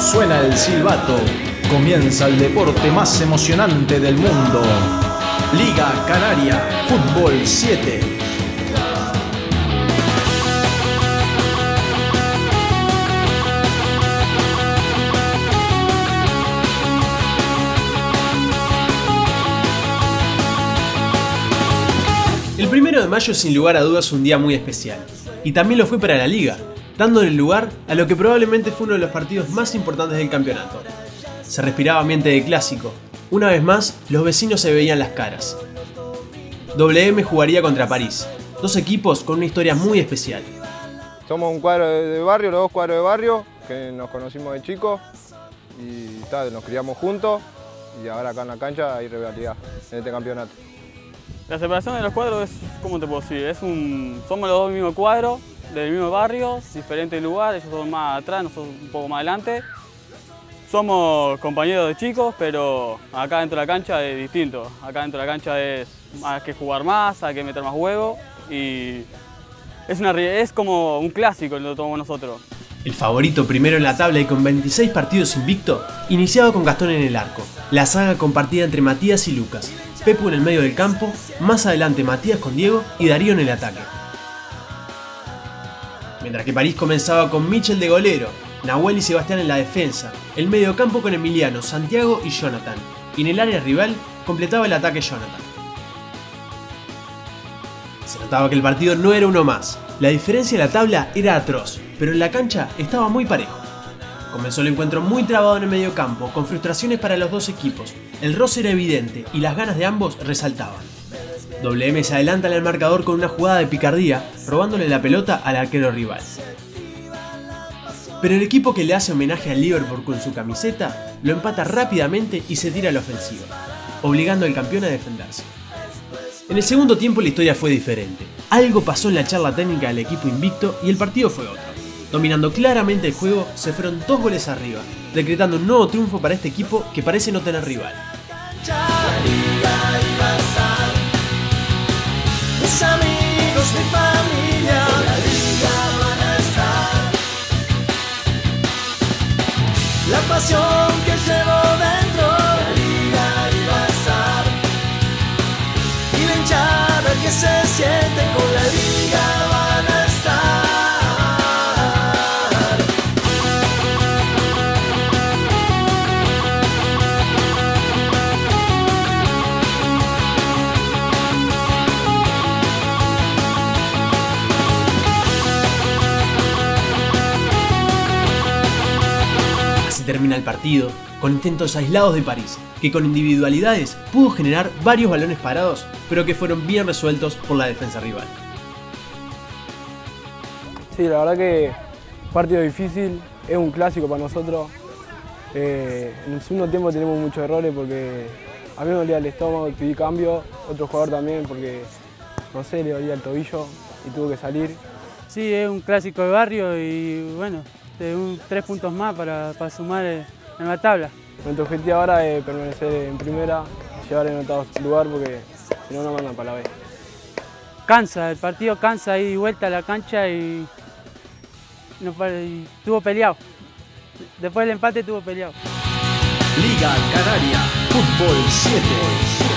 Suena el silbato, comienza el deporte más emocionante del mundo. Liga Canaria, Fútbol 7. El primero de mayo sin lugar a dudas un día muy especial, y también lo fue para la liga, dándole lugar a lo que probablemente fue uno de los partidos más importantes del campeonato. Se respiraba ambiente de clásico, una vez más los vecinos se veían las caras. WM jugaría contra París, dos equipos con una historia muy especial. Somos un cuadro de barrio, los dos cuadros de barrio, que nos conocimos de chicos y tal, nos criamos juntos y ahora acá en la cancha hay rivalidad en este campeonato. La separación de los cuadros es, ¿cómo te puedo decir? Es un, somos los dos del mismo cuadro, del mismo barrio, diferentes lugares, ellos son más atrás, nosotros un poco más adelante. Somos compañeros de chicos, pero acá dentro de la cancha es distinto. Acá dentro de la cancha es hay que jugar más, hay que meter más huevo y es, una, es como un clásico lo tomamos nosotros. El favorito primero en la tabla y con 26 partidos invicto, iniciaba con Gastón en el arco, la saga compartida entre Matías y Lucas, Pepu en el medio del campo, más adelante Matías con Diego y Darío en el ataque. Mientras que París comenzaba con Michel de golero, Nahuel y Sebastián en la defensa, el medio campo con Emiliano, Santiago y Jonathan, y en el área rival completaba el ataque Jonathan. Se notaba que el partido no era uno más, la diferencia en la tabla era atroz, pero en la cancha estaba muy parejo. Comenzó el encuentro muy trabado en el medio campo, con frustraciones para los dos equipos. El roce era evidente y las ganas de ambos resaltaban. WM se adelanta el marcador con una jugada de picardía, robándole la pelota al arquero rival. Pero el equipo que le hace homenaje al Liverpool con su camiseta, lo empata rápidamente y se tira a la ofensiva, obligando al campeón a defenderse. En el segundo tiempo la historia fue diferente. Algo pasó en la charla técnica del equipo invicto y el partido fue otro. Dominando claramente el juego, se fueron dos goles arriba, decretando un nuevo triunfo para este equipo que parece no tener rival. Mis amigos, mi familia, la liga van a estar. La pasión que termina el partido, con intentos aislados de París, que con individualidades pudo generar varios balones parados, pero que fueron bien resueltos por la defensa rival. Sí, la verdad que partido difícil, es un clásico para nosotros. Eh, en el segundo tiempo tenemos muchos errores porque a mí me dolía el estómago, pedí cambio, otro jugador también porque, no sé, le dolía el tobillo y tuvo que salir. Sí, es un clásico de barrio y bueno, un- tres puntos más para, para sumar en la tabla. Nuestro objetivo ahora es permanecer en primera, llegar en octavo lugar porque si no nos mandan para la B. Cansa, el partido cansa ahí vuelta a la cancha y, no y estuvo peleado. Después del empate estuvo peleado. Liga Canaria, Fútbol 7.